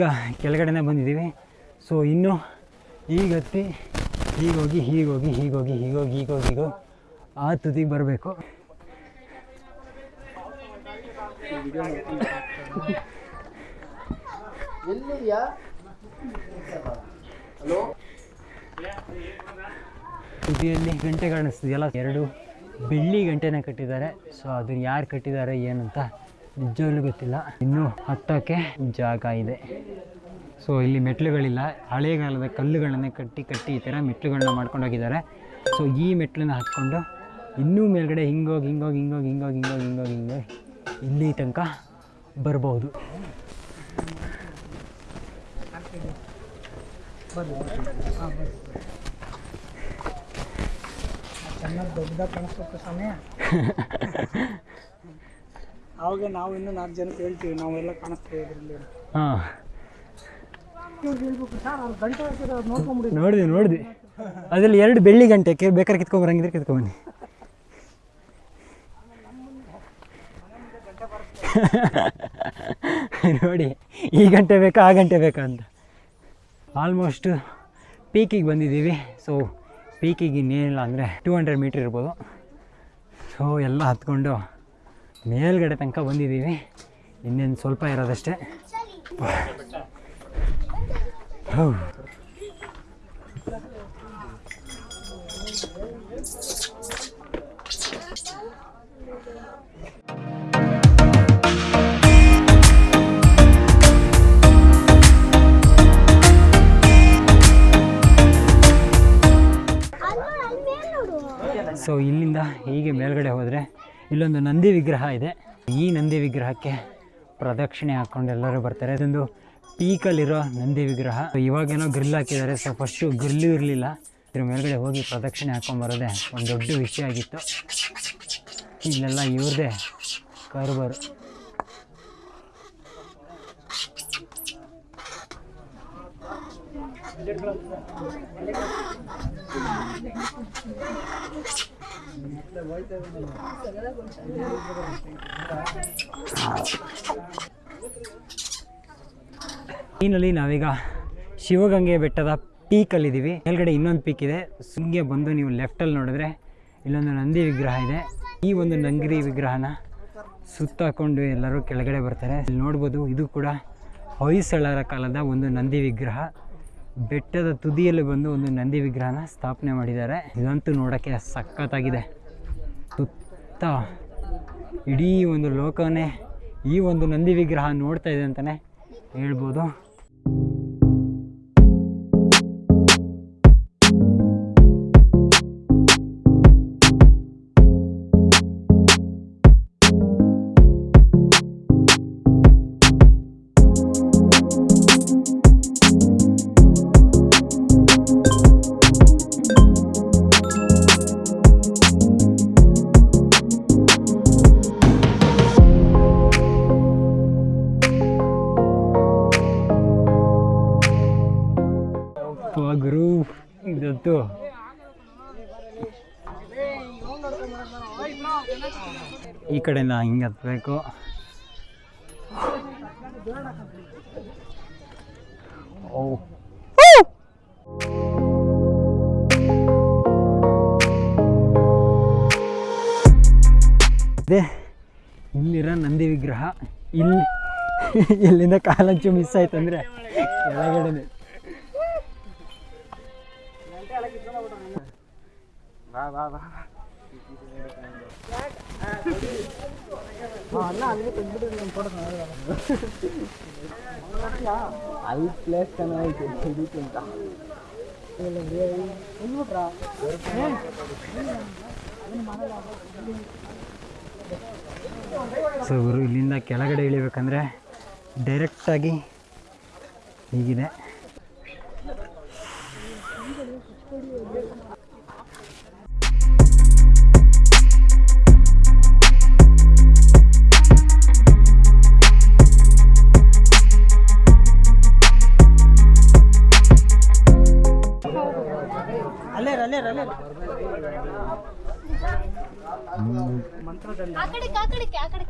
ಈಗ ಕೆಳಗಡೆನೇ ಬಂದಿದ್ದೀವಿ. ಸೊ ಇನ್ನು ಈಗ ಹತ್ತಿ ಹೀಗೋಗಿ ಹೀಗೋಗಿ ಹೀಗೋಗಿ ಹೀಗೋಗಿ ಹೀಗೋಗಿ ಹೀಗೋ ಆ ತುದಿಗೆ ಬರಬೇಕು. ತುದಿಯಲ್ಲಿ ಗಂಟೆ ಕಾಣಿಸ್ತಿದೆಯಲ್ಲ ಎರಡು ಬೆಳ್ಳಿ ಗಂಟೆನ ಕಟ್ಟಿದ್ದಾರೆ. ಸೊ ಅದನ್ನು ಯಾರು ಕಟ್ಟಿದ್ದಾರೆ ಏನಂತ ನಿಜವಾಗ್ಲೂ ಗೊತ್ತಿಲ್ಲ. ಇನ್ನೂ ಹತ್ತಕ್ಕೆ ಜಾಗ ಇದೆ. ಸೊ ಇಲ್ಲಿ ಮೆಟ್ಲುಗಳಿಲ್ಲ ಹಳೆಗಾಲದ ಕಲ್ಲುಗಳನ್ನೇ ಕಟ್ಟಿ ಕಟ್ಟಿ ಈ ಥರ ಮೆಟ್ಲುಗಳನ್ನ ಮಾಡ್ಕೊಂಡು ಹೋಗಿದ್ದಾರೆ. ಸೊ ಈ ಮೆಟ್ಲನ್ನ ಹತ್ಕೊಂಡು ಇನ್ನೂ ಮೇಲ್ಗಡೆ ಹಿಂಗೋಗಿ ಹಿಂಗೋಗಿ ಹಿಂಗೋಗಿ ಹಿಂಗೋಗಿ ಹಿಂಗೋಗಿ ಹಿಂಗೋಗಿ ಹಿಂಗೋಗಿ ಇಲ್ಲಿ ತನಕ ಬರ್ಬೋದು. ಚೆನ್ನಾಗಿ ದೊಡ್ಡದಾಗಿ ಕಾಣಿಸ್ಬೇಕು ಸಮಯ ಅವಾಗ ನಾವು ಇನ್ನೂ ನಾಲ್ಕು ಜನಕ್ಕೆ ಹೇಳ್ತೀವಿ, ನಾವೆಲ್ಲ ಕಾಣಿಸ್ತೀವಿ ಇದರಲ್ಲಿ ಹಾಂ. ನೋಡಿದೆ ನೋಡಿದೆ. ಅದರಲ್ಲಿ ಎರಡು ಬೆಳ್ಳಿ ಗಂಟೆ, ಕೆ ಬೇಕಾದ್ರೆ ಕಿತ್ಕೊಂಬರಂಗಿದ್ರೆ ಕಿತ್ಕೊಂಬನ್ನಿ. ನೋಡಿ, ಈ ಗಂಟೆ ಬೇಕಾ, ಆ ಗಂಟೆ ಬೇಕಾ ಅಂತ. ಆಲ್ಮೋಸ್ಟ್ ಪೀಕಿಗೆ ಬಂದಿದ್ದೀವಿ. ಸೊ ಪೀಕಿಗೆ ಇನ್ನೇನಿಲ್ಲ ಅಂದರೆ ಟೂ ಹಂಡ್ರೆಡ್ ಮೀಟ್ರ್ ಇರ್ಬೋದು. ಸೊ ಎಲ್ಲ ಹತ್ಕೊಂಡು ಮೇಲ್ಗಡೆ ತನಕ ಬಂದಿದ್ದೀವಿ. ಇನ್ನೇನು ಸ್ವಲ್ಪ ಇರೋದಷ್ಟೇ. ಸೊ ಇಲ್ಲಿಂದ ಹೀಗೆ ಮೇಲ್ಗಡೆ ಹೋದರೆ ಇಲ್ಲೊಂದು ನಂದಿ ವಿಗ್ರಹ ಇದೆ. ಈ ನಂದಿ ವಿಗ್ರಹಕ್ಕೆ ಪ್ರದಕ್ಷಿಣೆ ಹಾಕ್ಕೊಂಡು ಎಲ್ಲರೂ ಬರ್ತಾರೆ. ಇದೊಂದು ಪೀಕಲ್ಲಿರೋ ನಂದಿ ವಿಗ್ರಹ. ಇವಾಗೇನೋ ಗ್ರಿಲ್ ಹಾಕಿದ್ದಾರೆ. ಸೊ ಫಸ್ಟು ಗ್ರಿಲ್ಲು ಇರಲಿಲ್ಲ. ಇದ್ರ ಮೇಲ್ಗಡೆ ಹೋಗಿ ಪ್ರದಕ್ಷಿಣೆ ಹಾಕ್ಕೊಂಬರೋದೇ ಒಂದು ದೊಡ್ಡ ವಿಷಯ ಆಗಿತ್ತು. ಇಲ್ಲೆಲ್ಲ ಇವ್ರದೇ ಕಾರುಬಾರು. ಈನಲ್ಲಿ ನಾವೀಗ ಶಿವಗಂಗೆ ಬೆಟ್ಟದ ಪೀಕಲ್ಲಿದ್ದೀವಿ ಮೇಲ್ಗಡೆ ಇನ್ನೊಂದು ಪೀಕ್ ಇದೆ. ಸುಂಗೆ ಬಂದು ನೀವು ಲೆಫ್ಟಲ್ಲಿ ನೋಡಿದ್ರೆ ಇಲ್ಲೊಂದು ನಂದಿ ವಿಗ್ರಹ ಇದೆ. ಈ ಒಂದು ನಂಗಿರಿ ವಿಗ್ರಹನ ಸುತ್ತಾಕೊಂಡು ಎಲ್ಲರೂ ಕೆಳಗಡೆ ಬರ್ತಾರೆ. ಇಲ್ಲಿ ನೋಡ್ಬೋದು ಇದು ಕೂಡ ಹೊಯ್ಸಳರ ಕಾಲದ ಒಂದು ನಂದಿ ವಿಗ್ರಹ. ಬೆಟ್ಟದ ತುದಿಯಲ್ಲಿ ಬಂದು ಒಂದು ನಂದಿ ವಿಗ್ರಹನ ಸ್ಥಾಪನೆ ಮಾಡಿದ್ದಾರೆ. ಇದಂತೂ ನೋಡೋಕ್ಕೆ ಸಖತ್ತಾಗಿದೆ. ಸುತ್ತ ಇಡೀ ಒಂದು ಲೋಕವನ್ನೇ ಈ ಒಂದು ನಂದಿ ವಿಗ್ರಹ ನೋಡ್ತಾ ಇದೆ ಅಂತಲೇ ಹೇಳ್ಬೋದು. ಇದಂತೂ ಈ ಕಡೆಯಿಂದ ಹಿಂಗೆ ಹತ್ತಬೇಕು ಓ ಅದೇ ಇಲ್ಲಿರೋ ನಂದಿ ವಿಗ್ರಹ ಇಲ್ಲಿ ಇಲ್ಲಿಂದ ಕಾಲಂಚು ಮಿಸ್ ಕೆಳಗಡೆ ಅಲ್ಲಿ ಪ್ಲೇಸ್ ಚೆನ್ನಾಗೈತೆ ಸೊ ಗುರು ಇಲ್ಲಿಂದ ಕೆಳಗಡೆ ಇಳಿಬೇಕಂದ್ರೆ ಡೈರೆಕ್ಟಾಗಿ ಹೀಗಿದೆ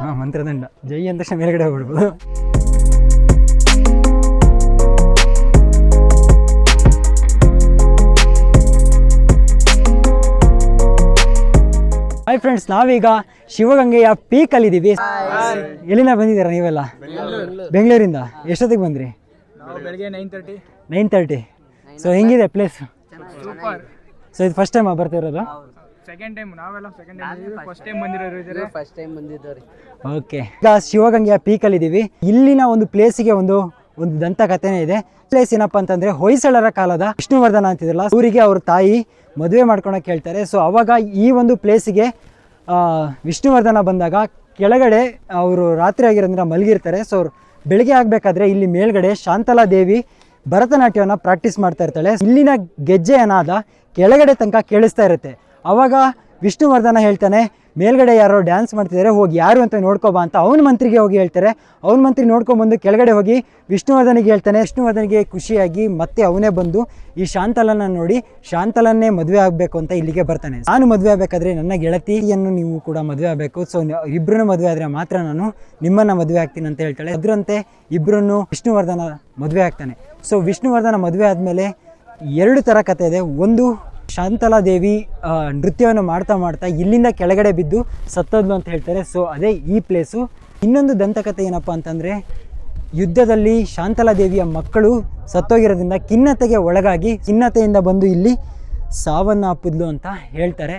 ಹಾಂ ಮಂತ್ರದಂಡ. ಜೈ ಅಂದ ಮೇಲ್ಗಡೆ ಹೋಗ್ಬಿಡ್ಬೋದು. ಹಾಯ್ ಫ್ರೆಂಡ್ಸ್ ನಾವೀಗ ಶಿವಗಂಗೆಯ ಪೀಕ್ ಅಲ್ಲಿ ಇದೀವಿ. ಎಲ್ಲಿಂದ ಬಂದಿದ್ದೀರಾ ನೀವೆಲ್ಲ? ಬೆಂಗಳೂರಿಂದ. ಎಷ್ಟೊತ್ತಿಗೆ ಬಂದ್ರಿ? ನೈನ್ ತರ್ಟಿ ಸೊ ಹೆಂಗಿದೆ ಪ್ಲೇಸ್ ಸೊ ಇದು ಫಸ್ಟ್ ಟೈಮ್ ಬರ್ತಿರೋದು ಸೆಕೆಂಡ್ ಟೈಮ್ ನಾವೆಲ್ಲ ಸೆಕೆಂಡ್ ಟೈಮ್ ಫಸ್ಟ್ ಟೈಮ್ ಬಂದಿರೋರು ಇದ್ದಾರೆ? ಫಸ್ಟ್ ಟೈಮ್ ಬಂದಿದ್ದವ್ರಿ ಓಕೆ ಈಗ ಶಿವಗಂಗೆಯ ಪೀಕಲ್ಲಿದ್ದೀವಿ ಇಲ್ಲಿನ ಒಂದು ಪ್ಲೇಸಿಗೆ ಒಂದು ಒಂದು ದಂತಕಥೆನೇ ಇದೆ. ಪ್ಲೇಸ್ ಏನಪ್ಪ ಅಂತಂದ್ರೆ ಹೊಯ್ಸಳರ ಕಾಲದ ವಿಷ್ಣುವರ್ಧನ ಅಂತಿದ್ರಲ್ಲ ಊರಿಗೆ ಅವ್ರ ತಾಯಿ ಮದುವೆ ಮಾಡ್ಕೊಳಕ್ಕೆ ಹೇಳ್ತಾರೆ. ಸೊ ಅವಾಗ ಈ ಒಂದು ಪ್ಲೇಸಿಗೆ ವಿಷ್ಣುವರ್ಧನ ಬಂದಾಗ ಕೆಳಗಡೆ ಅವರು ರಾತ್ರಿ ಆಗಿರೋದ್ರಿಂದ ಮಲಗಿರ್ತಾರೆ. ಸೊ ಅವ್ರು ಬೆಳಗ್ಗೆ ಆಗಬೇಕಾದ್ರೆ ಇಲ್ಲಿ ಮೇಲ್ಗಡೆ ಶಾಂತಲಾ ದೇವಿ ಭರತನಾಟ್ಯವನ್ನು ಪ್ರಾಕ್ಟೀಸ್ ಮಾಡ್ತಾ ಇರ್ತಾಳೆ. ಇಲ್ಲಿನ ಗೆಜ್ಜೆ ಏನಾದ ಕೆಳಗಡೆ ತನಕ ಕೇಳಿಸ್ತಾ ಇರುತ್ತೆ. ಅವಾಗ ವಿಷ್ಣುವರ್ಧನ ಹೇಳ್ತಾನೆ, ಮೇಲ್ಗಡೆ ಯಾರೋ ಡ್ಯಾನ್ಸ್ ಮಾಡ್ತಿದ್ದಾರೆ ಹೋಗಿ ಯಾರು ಅಂತ ನೋಡ್ಕೊಬಾ ಅಂತ ಅವನ ಮಂತ್ರಿಗೆ ಹೋಗಿ ಹೇಳ್ತಾರೆ. ಅವನ ಮಂತ್ರಿ ನೋಡ್ಕೊಂಬಂದು ಕೆಳಗಡೆ ಹೋಗಿ ವಿಷ್ಣುವರ್ಧನಿಗೆ ಹೇಳ್ತಾನೆ, ವಿಷ್ಣುವರ್ಧನಿಗೆ ಖುಷಿಯಾಗಿ ಮತ್ತೆ ಅವನೇ ಬಂದು ಈ ಶಾಂತಲನ್ನ ನೋಡಿ, ಶಾಂತಲನ್ನೇ ಮದುವೆ ಆಗಬೇಕು ಅಂತ ಇಲ್ಲಿಗೆ ಬರ್ತಾನೆ. ನಾನು ಮದುವೆ ಆಗಬೇಕಾದ್ರೆ ನನ್ನ ಗೆಳತಿಯನ್ನು ನೀವು ಕೂಡ ಮದುವೆ ಆಗಬೇಕು. ಸೊ ಇಬ್ಬರನ್ನು ಮದುವೆ ಆದರೆ ಮಾತ್ರ ನಾನು ನಿಮ್ಮನ್ನು ಮದುವೆ ಆಗ್ತೀನಿ ಅಂತ ಹೇಳ್ತಾಳೆ. ಅದರಂತೆ ಇಬ್ಬರನ್ನು ವಿಷ್ಣುವರ್ಧನ ಮದುವೆ ಆಗ್ತಾನೆ. ಸೊ ವಿಷ್ಣುವರ್ಧನ ಮದುವೆ ಆದಮೇಲೆ ಎರಡು ಥರ ಕಥೆ ಇದೆ. ಒಂದು ಶಾಂತಲಾ ದೇವಿ ನೃತ್ಯವನ್ನು ಮಾಡ್ತಾ ಮಾಡ್ತಾ ಇಲ್ಲಿಂದ ಕೆಳಗಡೆ ಬಿದ್ದು ಸತ್ತದ್ಲು ಅಂತ ಹೇಳ್ತಾರೆ. ಸೊ ಅದೇ ಈ ಪ್ಲೇಸು ಇನ್ನೊಂದು ದಂತಕಥೆ ಏನಪ್ಪ ಅಂತಂದರೆ, ಯುದ್ಧದಲ್ಲಿ ಶಾಂತಲಾ ದೇವಿಯ ಮಕ್ಕಳು ಸತ್ತೋಗಿರೋದ್ರಿಂದ ಖಿನ್ನತೆಗೆ ಒಳಗಾಗಿ ಖಿನ್ನತೆಯಿಂದ ಬಂದು ಇಲ್ಲಿ ಸಾವನ್ನ ಅಪ್ಪಿದ್ಲು ಅಂತ ಹೇಳ್ತಾರೆ.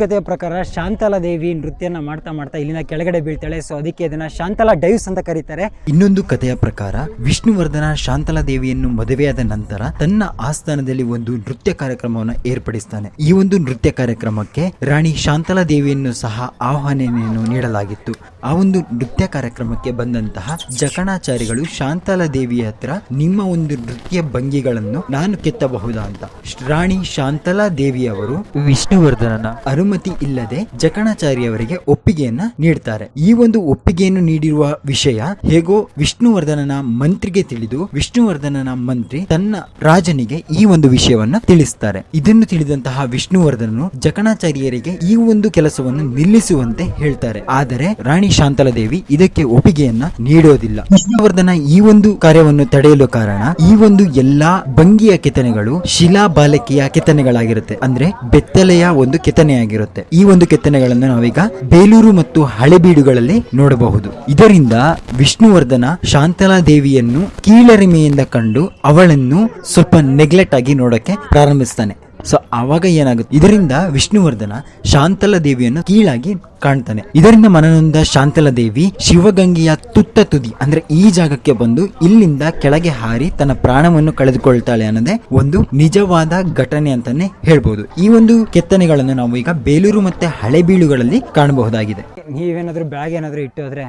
ಕಥೆಯ ಪ್ರಕಾರ ಶಾಂತಲಾ ದೇವಿ ನೃತ್ಯನ ಮಾಡ್ತಾ ಮಾಡ್ತಾ ಇಲ್ಲಿಂದ ಕೆಳಗಡೆ ಬೀಳ್ತಾಳೆ. ಸೊ ಅದಕ್ಕೆ ಇದನ್ನ ಶಾಂತಲಾ ಡೈವ್ಸ್ ಅಂತ ಕರೀತಾರೆ. ಇನ್ನೊಂದು ಕಥೆಯ ಪ್ರಕಾರ ವಿಷ್ಣುವರ್ಧನ ಶಾಂತಲಾ ದೇವಿಯನ್ನು ಮದುವೆಯಾದ ನಂತರ ತನ್ನ ಆಸ್ಥಾನದಲ್ಲಿ ಒಂದು ನೃತ್ಯ ಕಾರ್ಯಕ್ರಮವನ್ನು ಏರ್ಪಡಿಸ್ತಾನೆ. ಈ ಒಂದು ನೃತ್ಯ ಕಾರ್ಯಕ್ರಮಕ್ಕೆ ರಾಣಿ ಶಾಂತಲಾ ದೇವಿಯನ್ನು ಸಹ ಆಹ್ವಾನೆಯನ್ನು ನೀಡಲಾಗಿತ್ತು. ಆ ಒಂದು ನೃತ್ಯ ಕಾರ್ಯಕ್ರಮಕ್ಕೆ ಬಂದಂತಹ ಜಕಣಾಚಾರಿಗಳು ಶಾಂತಲಾ ದೇವಿಯ ಹತ್ರ ನಿಮ್ಮ ಒಂದು ನೃತ್ಯ ಭಂಗಿಗಳನ್ನು ನಾನು ಕೆತ್ತಬಹುದಾ ಅಂತ. ರಾಣಿ ಶಾಂತಲಾ ದೇವಿಯವರು ವಿಷ್ಣುವರ್ಧನನ ಅನುಮತಿ ಇಲ್ಲದೆ ಜಕಣಾಚಾರ್ಯವರಿಗೆ ಒಪ್ಪಿಗೆಯನ್ನ ನೀಡ್ತಾರೆ. ಈ ಒಂದು ಒಪ್ಪಿಗೆಯನ್ನು ನೀಡಿರುವ ವಿಷಯ ಹೇಗೋ ವಿಷ್ಣುವರ್ಧನನ ಮಂತ್ರಿಗೆ ತಿಳಿದು ವಿಷ್ಣುವರ್ಧನನ ಮಂತ್ರಿ ತನ್ನ ರಾಜನಿಗೆ ಈ ಒಂದು ವಿಷಯವನ್ನ ತಿಳಿಸ್ತಾರೆ. ಇದನ್ನು ತಿಳಿದಂತಹ ವಿಷ್ಣುವರ್ಧನನು ಜಕಣಾಚಾರ್ಯರಿಗೆ ಈ ಒಂದು ಕೆಲಸವನ್ನು ನಿಲ್ಲಿಸುವಂತೆ ಹೇಳ್ತಾರೆ. ಆದರೆ ರಾಣಿ ಶಾಂತಲಾದೇವಿ ಇದಕ್ಕೆ ಒಪ್ಪಿಗೆಯನ್ನ ನೀಡೋದಿಲ್ಲ. ವಿಷ್ಣುವರ್ಧನ ಈ ಒಂದು ಕಾರ್ಯವನ್ನು ತಡೆಯಲು ಕಾರಣ ಈ ಒಂದು ಎಲ್ಲಾ ಭಂಗಿಯ ಕೆತ್ತನೆಗಳು ಶಿಲಾ ಬಾಲಕಿಯ ಕೆತ್ತನೆಗಳಾಗಿರುತ್ತೆ ಅಂದ್ರೆ ಬೆತ್ತಲೆಯ ಒಂದು ಕೆತ್ತನೆಯಾಗಿರುತ್ತೆ ಈ ಒಂದು ಕೆತ್ತನೆಗಳನ್ನು ನಾವೀಗ ಬೇಲೂರು ಮತ್ತು ಹಳೆಬೀಡುಗಳಲ್ಲಿ ನೋಡಬಹುದು. ಇದರಿಂದ ವಿಷ್ಣುವರ್ಧನ ಶಾಂತಲಾ ದೇವಿಯನ್ನು ಕೀಳರಿಮೆಯಿಂದ ಕಂಡು ಅವಳನ್ನು ಸ್ವಲ್ಪ ನೆಗ್ಲೆಕ್ಟ್ ಆಗಿ ನೋಡಕ್ಕೆ ಪ್ರಾರಂಭಿಸ್ತಾನೆ. ಸೊ ಆವಾಗ ಏನಾಗುತ್ತೆ? ಇದರಿಂದ ವಿಷ್ಣುವರ್ಧನ ಶಾಂತಲ ದೇವಿಯನ್ನು ಕೀಳಾಗಿ ಕಾಣ್ತಾನೆ. ಇದರಿಂದ ಮನನೊಂದ ಶಾಂತಲ ದೇವಿ ಶಿವಗಂಗೆಯ ತುತ್ತ ತುದಿ ಅಂದ್ರೆ ಈ ಜಾಗಕ್ಕೆ ಬಂದು ಇಲ್ಲಿಂದ ಕೆಳಗೆ ಹಾರಿ ತನ್ನ ಪ್ರಾಣವನ್ನು ಕಳೆದುಕೊಳ್ತಾಳೆ ಅನ್ನೋದೇ ಒಂದು ನಿಜವಾದ ಘಟನೆ ಅಂತಾನೆ ಹೇಳ್ಬೋದು. ಈ ಒಂದು ಕೆತ್ತನೆಗಳನ್ನು ನಾವು ಈಗ ಬೇಲೂರು ಮತ್ತೆ ಹಳೆಬೀಳುಗಳಲ್ಲಿ ಕಾಣಬಹುದಾಗಿದೆ. ನೀವೇನಾದ್ರೂ ಬ್ಯಾಗ್ ಏನಾದರೂ ಇಟ್ಟು ಹೋದ್ರೆ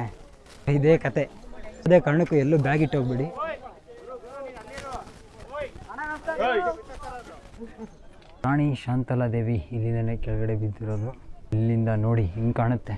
ಇದೇ ಕತೆ. ಅದೇ ಕಾರಣಕ್ಕೂ ಎಲ್ಲೂ ಬ್ಯಾಗ್ ಇಟ್ಟು ಹೋಗ್ಬಿಡಿ. ರಾಣಿ ಶಾಂತಲಾ ದೇವಿ ಇಲ್ಲಿಂದನೇ ಕೆಳಗಡೆ ಬಿದ್ದಿರೋದು ಇಲ್ಲಿಂದ ನೋಡಿ ಹಿಂಗೆ ಕಾಣುತ್ತೆ.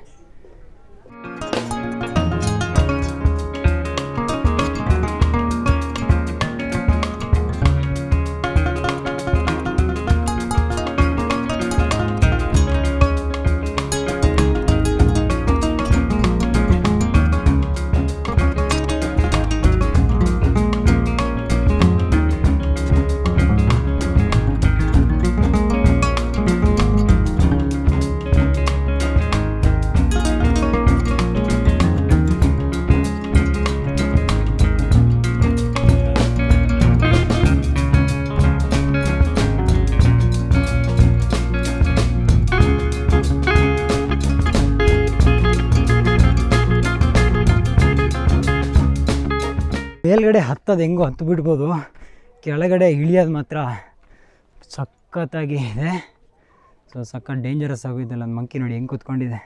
ಹತ್ತೋದು ಹೆಂಗೋ ಹತ್ತು ಬಿಡ್ಬೋದು. ಕೆಳಗಡೆ ಇಳಿಯೋದು ಮಾತ್ರ ಸಖತ್ತಾಗಿ ಇದೆ. ಸೊ ಸಖತ್ ಡೇಂಜರಸ್ ಆಗೋಯ್ತಲ್ಲ ಮಂಕಿ ನೋಡಿ ಹೆಂಗೆ ಕೂತ್ಕೊಂಡಿದೆ.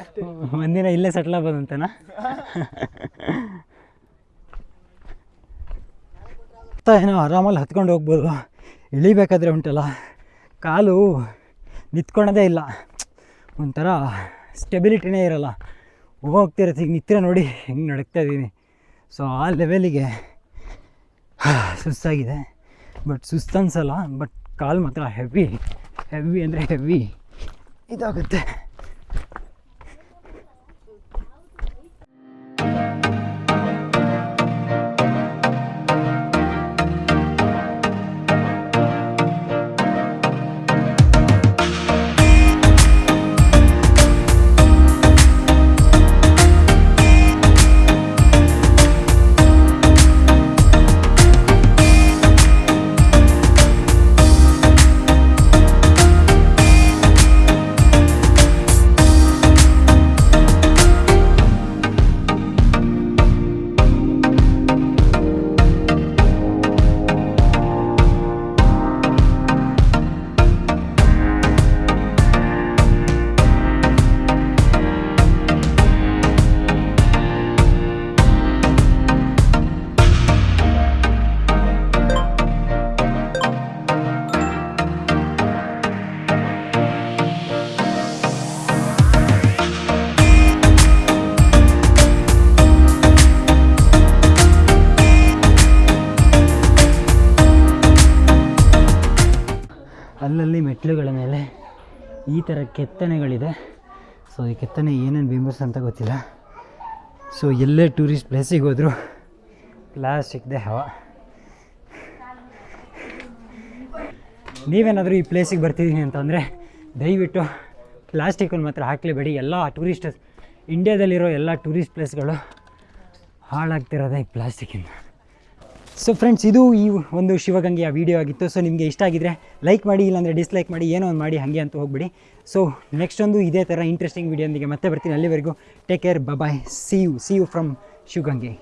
ಅಷ್ಟೇ ಒಂದಿನ ಇಲ್ಲೇ ಸೆಟ್ಲ್ ಆಗ್ಬೋದಂತನಾ? ಏನೋ ಆರಾಮಲ್ಲಿ ಹತ್ಕೊಂಡು ಹೋಗ್ಬೋದು. ಇಳಿಬೇಕಾದ್ರೆ ಉಂಟಲ್ಲ. ಕಾಲು ನಿಂತ್ಕೊಳೋದೇ ಇಲ್ಲ. ಒಂಥರ ಸ್ಟೆಬಿಲಿಟಿನೇ ಇರಲ್ಲ. ಹೋಗ್ತಿರತ್ತೆ ಈಗ ನಿತ್ರೆ ನೋಡಿ ಹೆಂಗೆ ನಡಕ್ತಾ ಇದ್ದೀನಿ ಸೊ ಆ ಲೆವೆಲಿಗೆ ಸುಸ್ತಾಗಿದೆ. ಬಟ್ ಸುಸ್ತು ಅನ್ಸಲ್ಲ ಬಟ್ ಕಾಲು ಮಾತ್ರ ಹೆವಿ ಹೆವಿ ಅಂದರೆ ಹೆವಿ 이다 그때. ಈ ಥರ ಕೆತ್ತನೆಗಳಿದೆ. ಸೊ ಈ ಕೆತ್ತನೆ ಏನೇನು ಬಿಂಬಿಸ್ ಅಂತ ಗೊತ್ತಿಲ್ಲ. ಸೊ ಎಲ್ಲೇ ಟೂರಿಸ್ಟ್ ಪ್ಲೇಸಿಗೆ ಹೋದರೂ ಪ್ಲಾಸ್ಟಿಕ್ದೇ ಹವ. ನೀವೇನಾದರೂ ಈ ಪ್ಲೇಸಿಗೆ ಬರ್ತಿದ್ದೀನಿ ಅಂತಂದರೆ ದಯವಿಟ್ಟು ಪ್ಲಾಸ್ಟಿಕನ್ನು ಮಾತ್ರ ಹಾಕಲೇಬೇಡಿ. ಎಲ್ಲ ಟೂರಿಸ್ಟ್ ಇಂಡಿಯಾದಲ್ಲಿರೋ ಎಲ್ಲ ಟೂರಿಸ್ಟ್ ಪ್ಲೇಸ್ಗಳು ಹಾಳಾಗ್ತಿರೋದೇ ಈ ಪ್ಲಾಸ್ಟಿಕ್ಕಿಂದ ಸೊ ಫ್ರೆಂಡ್ಸ್ ಇದು ಈ ಒಂದು ಶಿವಗಂಗೆಯ ವಿಡಿಯೋ ಆಗಿತ್ತು. ಸೊ ನಿಮಗೆ ಇಷ್ಟ ಆಗಿದ್ರೆ ಲೈಕ್ ಮಾಡಿ, ಇಲ್ಲಾಂದರೆ ಡಿಸ್ಲೈಕ್ ಮಾಡಿ, ಏನೋ ಒಂದು ಮಾಡಿ, ಹಾಗೆ ಅಂತ ಹೋಗ್ಬಿಡಿ. ಸೊ ನೆಕ್ಸ್ಟ್ ಒಂದು ಇದೇ ಥರ ಇಂಟ್ರೆಸ್ಟಿಂಗ್ ವಿಡಿಯೋಂದಿಗೆ ಮತ್ತೆ ಬರ್ತೀನಿ. ಅಲ್ಲಿವರೆಗೂ take care bye see you see you from Shivagange.